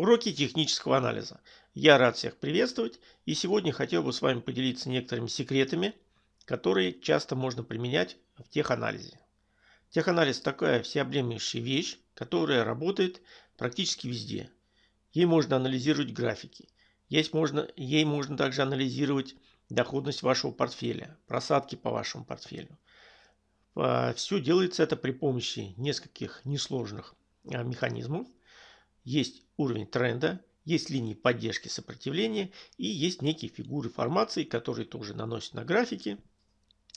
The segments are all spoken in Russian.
Уроки технического анализа. Я рад всех приветствовать и сегодня хотел бы с вами поделиться некоторыми секретами, которые часто можно применять в теханализе. Теханализ такая всеобъемлющая вещь, которая работает практически везде. Ей можно анализировать графики. Есть можно, ей можно также анализировать доходность вашего портфеля, просадки по вашему портфелю. А, Все делается это при помощи нескольких несложных а, механизмов. Есть уровень тренда, есть линии поддержки сопротивления и есть некие фигуры формации, которые тоже наносят на графики.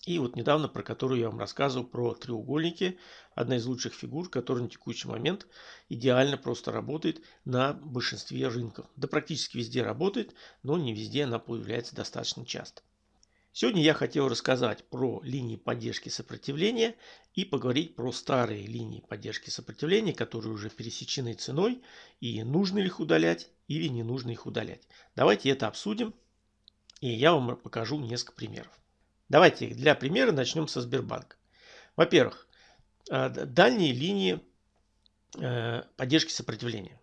И вот недавно, про которую я вам рассказывал, про треугольники, одна из лучших фигур, которая на текущий момент идеально просто работает на большинстве рынков. Да практически везде работает, но не везде она появляется достаточно часто. Сегодня я хотел рассказать про линии поддержки сопротивления и поговорить про старые линии поддержки сопротивления, которые уже пересечены ценой и нужно ли их удалять или не нужно их удалять. Давайте это обсудим и я вам покажу несколько примеров. Давайте для примера начнем со Сбербанка. Во-первых, э, дальние линии э, поддержки сопротивления.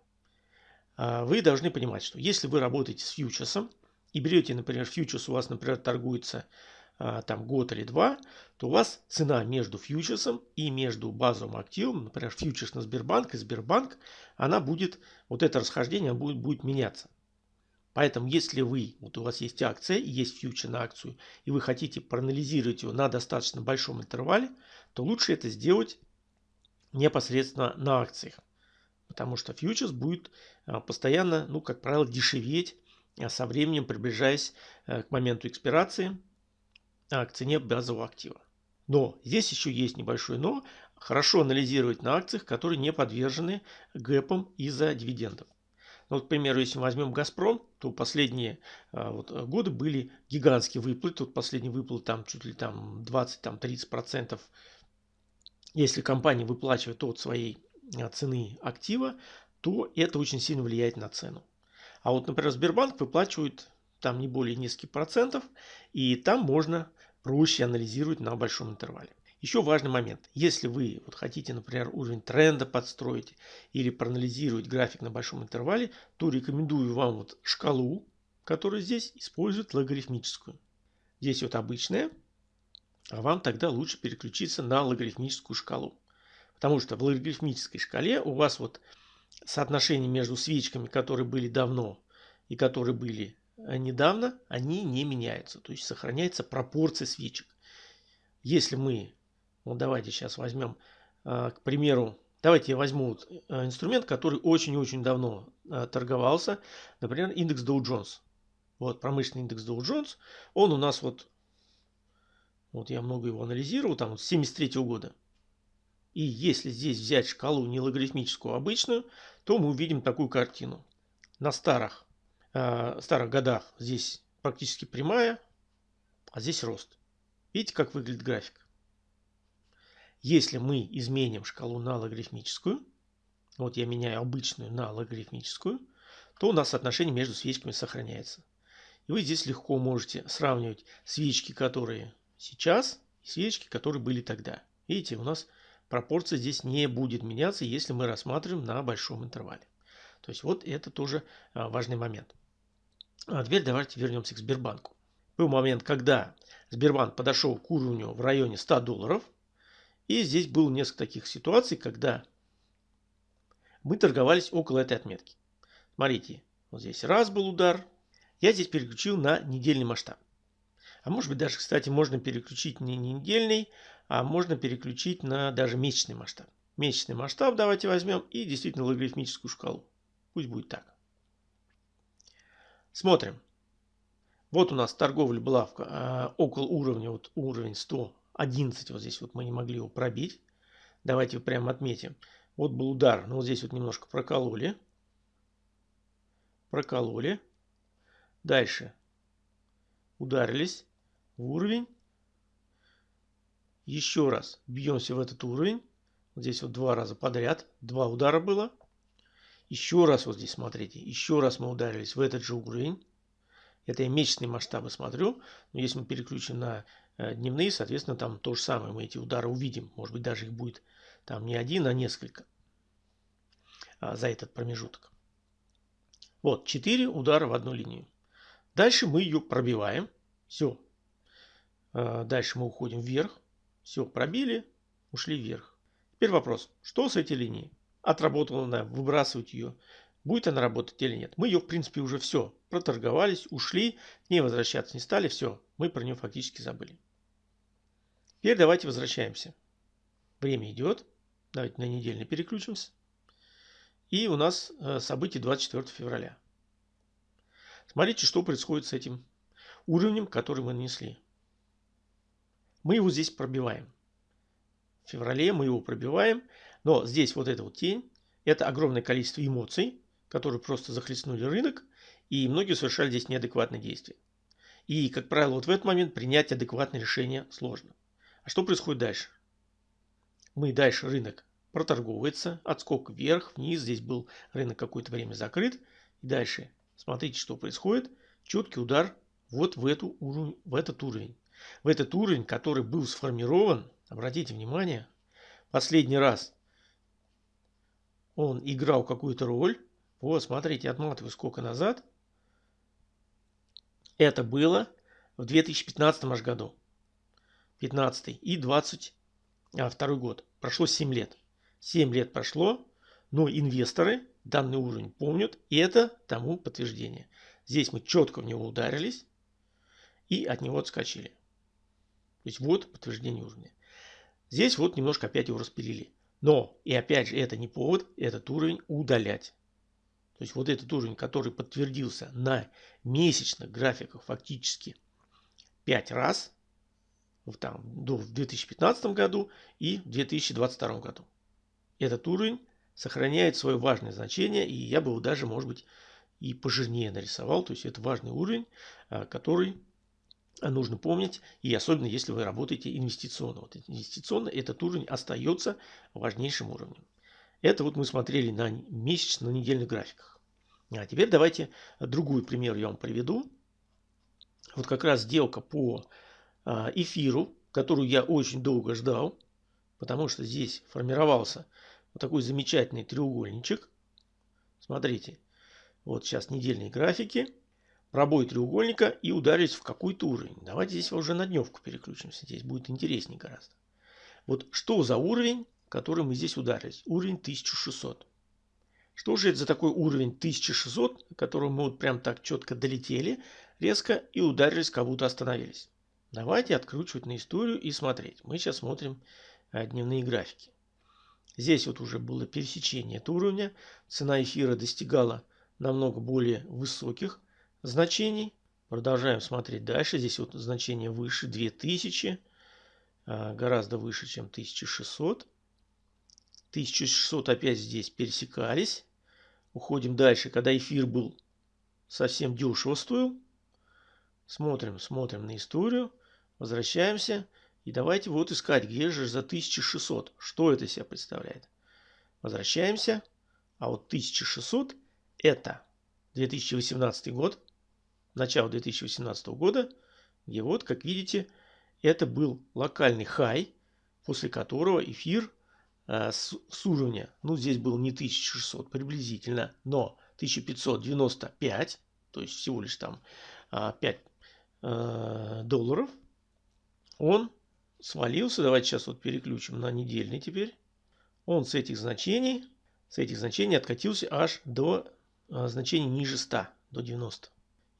Э, вы должны понимать, что если вы работаете с фьючерсом, и берете, например, фьючерс у вас, например, торгуется а, там год или два, то у вас цена между фьючерсом и между базовым активом, например, фьючерс на Сбербанк и Сбербанк, она будет, вот это расхождение будет, будет меняться. Поэтому, если вы, вот у вас есть акция, есть фьючер на акцию, и вы хотите проанализировать его на достаточно большом интервале, то лучше это сделать непосредственно на акциях. Потому что фьючерс будет а, постоянно, ну, как правило, дешеветь со временем приближаясь э, к моменту экспирации а, к цене базового актива. Но здесь еще есть небольшое но. Хорошо анализировать на акциях, которые не подвержены гэпам из-за дивидендов. Ну, вот, к примеру, если мы возьмем «Газпром», то последние а, вот, годы были гигантские выплаты. Тут последний выплат там чуть ли там 20-30%. Если компания выплачивает от своей цены актива, то это очень сильно влияет на цену. А вот, например, Сбербанк выплачивает там не более нескольких процентов, и там можно проще анализировать на большом интервале. Еще важный момент. Если вы вот хотите, например, уровень тренда подстроить или проанализировать график на большом интервале, то рекомендую вам вот шкалу, которая здесь использует логарифмическую. Здесь вот обычная, а вам тогда лучше переключиться на логарифмическую шкалу. Потому что в логарифмической шкале у вас вот соотношения между свечками, которые были давно и которые были э, недавно, они не меняются. То есть сохраняется пропорция свечек. Если мы, вот давайте сейчас возьмем, э, к примеру, давайте я возьму э, инструмент, который очень-очень давно торговался, например, индекс Dow Jones. Вот промышленный индекс Dow Jones, он у нас вот, вот я много его анализировал, там с 73 года. И если здесь взять шкалу не логарифмическую, а обычную, то мы увидим такую картину. На старых, э, старых годах здесь практически прямая, а здесь рост. Видите, как выглядит график? Если мы изменим шкалу на логарифмическую, вот я меняю обычную на логарифмическую, то у нас соотношение между свечками сохраняется. И вы здесь легко можете сравнивать свечки, которые сейчас, и свечки, которые были тогда. Видите, у нас пропорция здесь не будет меняться, если мы рассматриваем на большом интервале. То есть вот это тоже а, важный момент. А теперь давайте вернемся к Сбербанку. Был момент, когда Сбербанк подошел к уровню в районе 100 долларов. И здесь было несколько таких ситуаций, когда мы торговались около этой отметки. Смотрите, вот здесь раз был удар. Я здесь переключил на недельный масштаб. А может быть даже, кстати, можно переключить не недельный, а можно переключить на даже месячный масштаб. Месячный масштаб давайте возьмем и действительно логарифмическую шкалу. Пусть будет так. Смотрим. Вот у нас торговля была в, э, около уровня, вот уровень 111, вот здесь вот мы не могли его пробить. Давайте прямо отметим. Вот был удар, но вот здесь вот немножко прокололи. Прокололи. Дальше ударились в уровень еще раз бьемся в этот уровень. Вот здесь вот два раза подряд. Два удара было. Еще раз вот здесь смотрите. Еще раз мы ударились в этот же уровень. Это я месячные масштабы смотрю. Но если мы переключим на э, дневные, соответственно, там то же самое. Мы эти удары увидим. Может быть, даже их будет там не один, а несколько а, за этот промежуток. Вот, 4 удара в одну линию. Дальше мы ее пробиваем. Все. А, дальше мы уходим вверх. Все, пробили, ушли вверх. Теперь вопрос, что с этой линией? Отработала она, выбрасывать ее. Будет она работать или нет? Мы ее, в принципе, уже все. Проторговались, ушли, к ней возвращаться не стали. Все, мы про нее фактически забыли. Теперь давайте возвращаемся. Время идет. Давайте на недельный переключимся. И у нас э, событие 24 февраля. Смотрите, что происходит с этим уровнем, который мы нанесли. Мы его здесь пробиваем. В феврале мы его пробиваем, но здесь вот эта вот тень, это огромное количество эмоций, которые просто захлестнули рынок, и многие совершали здесь неадекватные действия. И, как правило, вот в этот момент принять адекватное решение сложно. А что происходит дальше? Мы дальше рынок проторговывается, отскок вверх, вниз, здесь был рынок какое-то время закрыт. И дальше смотрите, что происходит. Четкий удар вот в, эту уровень, в этот уровень. В этот уровень, который был сформирован, обратите внимание, последний раз он играл какую-то роль, вот, смотрите, отматываю сколько назад. Это было в 2015 аж году. 15 и 22 а, год. Прошло 7 лет. 7 лет прошло, но инвесторы данный уровень помнят, и это тому подтверждение. Здесь мы четко в него ударились и от него отскочили. То есть вот подтверждение уровня. Здесь вот немножко опять его распилили. Но, и опять же, это не повод этот уровень удалять. То есть вот этот уровень, который подтвердился на месячных графиках фактически 5 раз, там, в 2015 году и в 2022 году. Этот уровень сохраняет свое важное значение, и я бы его даже, может быть, и пожирнее нарисовал. То есть это важный уровень, а, который нужно помнить, и особенно если вы работаете инвестиционно. Вот инвестиционно этот уровень остается важнейшим уровнем. Это вот мы смотрели на месячных, на недельных графиках. А теперь давайте другой пример я вам приведу. Вот как раз сделка по а, эфиру, которую я очень долго ждал, потому что здесь формировался вот такой замечательный треугольничек. Смотрите, вот сейчас недельные графики, пробой треугольника и ударились в какой-то уровень. Давайте здесь уже на дневку переключимся, здесь будет интереснее гораздо. Вот что за уровень, который мы здесь ударились? Уровень 1600. Что же это за такой уровень 1600, к которому мы вот прям так четко долетели, резко и ударились, как будто остановились. Давайте откручивать на историю и смотреть. Мы сейчас смотрим э, дневные графики. Здесь вот уже было пересечение этого уровня. Цена эфира достигала намного более высоких значений. Продолжаем смотреть дальше. Здесь вот значение выше 2000. Э, гораздо выше, чем 1600. 1600 опять здесь пересекались. Уходим дальше, когда эфир был совсем дешево стоил. Смотрим, смотрим на историю. Возвращаемся. И давайте вот искать, где же за 1600. Что это себя представляет? Возвращаемся. А вот 1600 это 2018 год. Начало 2018 года. Где вот, как видите, это был локальный хай, после которого эфир Э, с, с уровня, ну здесь был не 1600 приблизительно, но 1595, то есть всего лишь там 5 э, э, долларов, он свалился, давайте сейчас вот переключим на недельный теперь, он с этих значений, с этих значений откатился аж до значений ниже 100, до 90.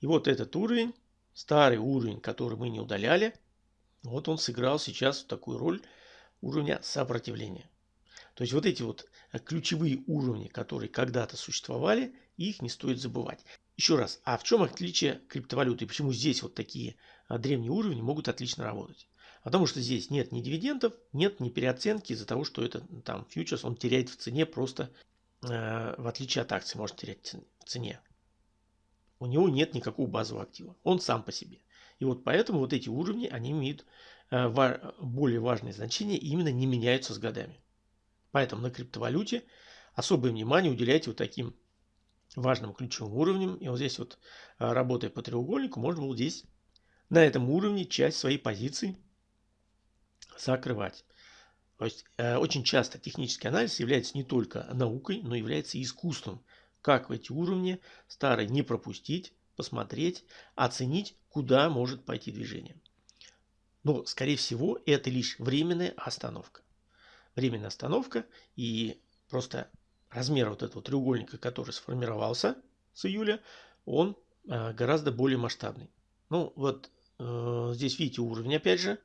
И вот этот уровень, старый уровень, который мы не удаляли, вот он сыграл сейчас такую роль уровня сопротивления. То есть вот эти вот э, ключевые уровни, которые когда-то существовали, их не стоит забывать. Еще раз, а в чем отличие криптовалюты? Почему здесь вот такие а, древние уровни могут отлично работать? Потому что здесь нет ни дивидендов, нет ни переоценки из-за того, что это там фьючерс, он теряет в цене просто, э, в отличие от акций, может терять в цене. У него нет никакого базового актива. Он сам по себе. И вот поэтому вот эти уровни, они имеют э, более важное значение и именно не меняются с годами. Поэтому на криптовалюте особое внимание уделяйте вот таким важным ключевым уровням. И вот здесь вот, а, работая по треугольнику, можно было здесь на этом уровне часть своей позиции закрывать. То есть э, очень часто технический анализ является не только наукой, но является и искусством. Как в эти уровни старые не пропустить, посмотреть, оценить, куда может пойти движение. Но, скорее всего, это лишь временная остановка. Временная остановка и просто размер вот этого треугольника, который сформировался с июля, он э, гораздо более масштабный. Ну, вот э, здесь видите уровень, опять же,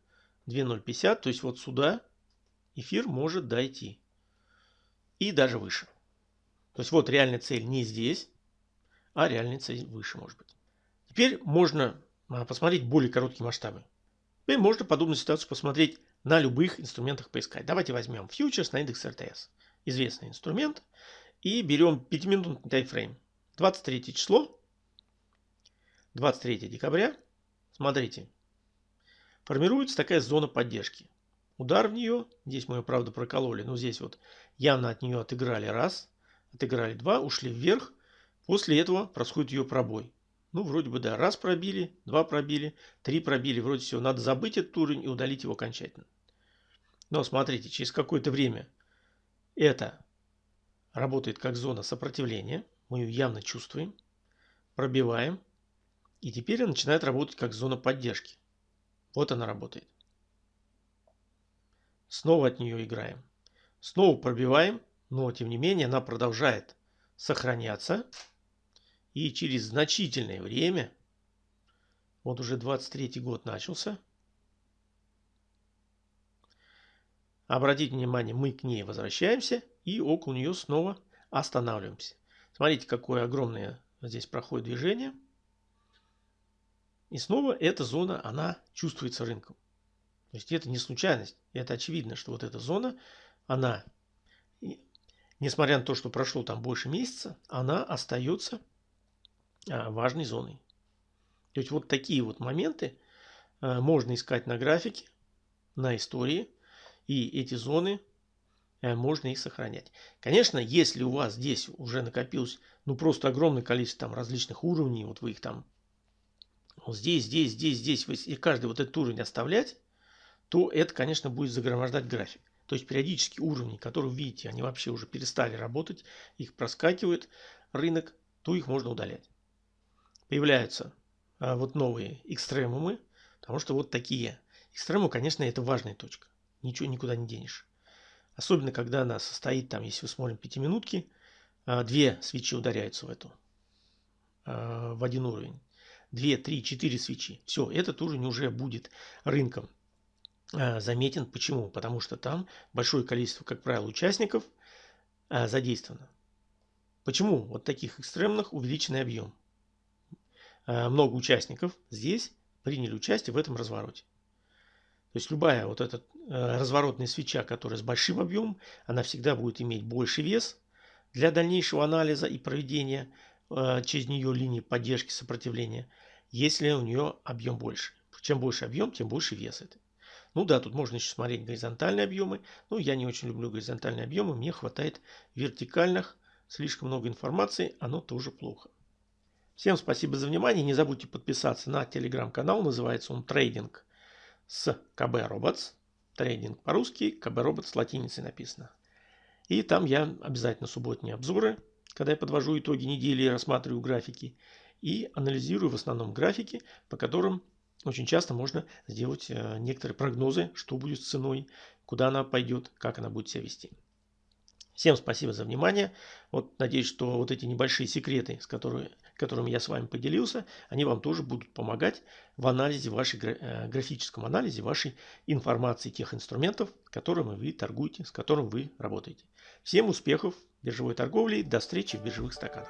2.050, то есть вот сюда эфир может дойти. И даже выше. То есть вот реальная цель не здесь, а реальная цель выше может быть. Теперь можно посмотреть более короткие масштабы. Теперь можно подобную ситуацию посмотреть на любых инструментах поискать. Давайте возьмем фьючерс на индекс РТС. Известный инструмент. И берем 5-минутный таймфрейм. 23 число. 23 декабря. Смотрите. Формируется такая зона поддержки. Удар в нее. Здесь мы ее, правда, прокололи. Но здесь вот явно от нее отыграли раз. Отыграли два. Ушли вверх. После этого происходит ее пробой. Ну, вроде бы, да, раз пробили, два пробили, три пробили. Вроде все, надо забыть этот уровень и удалить его окончательно. Но смотрите, через какое-то время это работает как зона сопротивления. Мы ее явно чувствуем. Пробиваем. И теперь она начинает работать как зона поддержки. Вот она работает. Снова от нее играем. Снова пробиваем, но тем не менее она продолжает сохраняться. И через значительное время, вот уже 23 год начался, обратите внимание, мы к ней возвращаемся и около нее снова останавливаемся. Смотрите, какое огромное здесь проходит движение. И снова эта зона, она чувствуется рынком. То есть это не случайность. Это очевидно, что вот эта зона, она, несмотря на то, что прошло там больше месяца, она остается а, важной зоной. То есть вот такие вот моменты а, можно искать на графике, на истории, и эти зоны а, можно их сохранять. Конечно, если у вас здесь уже накопилось ну просто огромное количество там различных уровней, вот вы их там вот здесь, здесь, здесь, здесь, и каждый вот этот уровень оставлять, то это, конечно, будет загромождать график. То есть периодически уровни, которые вы видите, они вообще уже перестали работать, их проскакивает рынок, то их можно удалять появляются а, вот новые экстремумы, потому что вот такие. Экстремум, конечно, это важная точка. Ничего никуда не денешь. Особенно, когда она состоит, там, если вы смотрим пятиминутки, а, две свечи ударяются в эту, а, в один уровень. Две, три, четыре свечи. Все, этот уровень уже будет рынком заметен. Почему? Потому что там большое количество, как правило, участников задействовано. Почему вот таких экстремных увеличенный объем? Э, много участников здесь приняли участие в этом развороте. То есть любая вот эта разворотная свеча, которая с большим объемом, она всегда будет иметь больше вес для дальнейшего анализа и проведения через нее линии поддержки сопротивления, если у нее объем больше. Чем больше объем, тем больше вес это. Ну да, тут можно еще смотреть горизонтальные объемы. Но я не очень люблю горизонтальные объемы. Мне хватает вертикальных. Слишком много информации, оно тоже плохо. Всем спасибо за внимание. Не забудьте подписаться на телеграм-канал. Называется он Трейдинг с КБ Robots. Трейдинг по-русски, КБ Robots латиницей написано. И там я обязательно субботние обзоры, когда я подвожу итоги недели рассматриваю графики. И анализирую в основном графики, по которым очень часто можно сделать э, некоторые прогнозы, что будет с ценой, куда она пойдет, как она будет себя вести. Всем спасибо за внимание. Вот надеюсь, что вот эти небольшие секреты, с которыми, которыми я с вами поделился, они вам тоже будут помогать в анализе вашей, э, графическом анализе вашей информации, тех инструментов, которыми вы торгуете, с которыми вы работаете. Всем успехов в биржевой торговле. До встречи в биржевых стаканах.